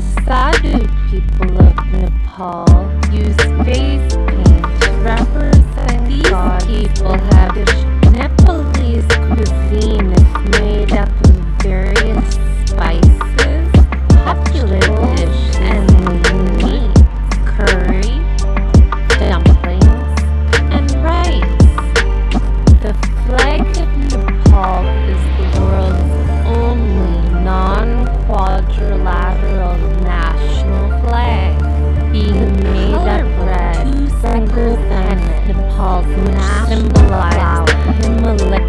The Sadhu people of Nepal 怎么啦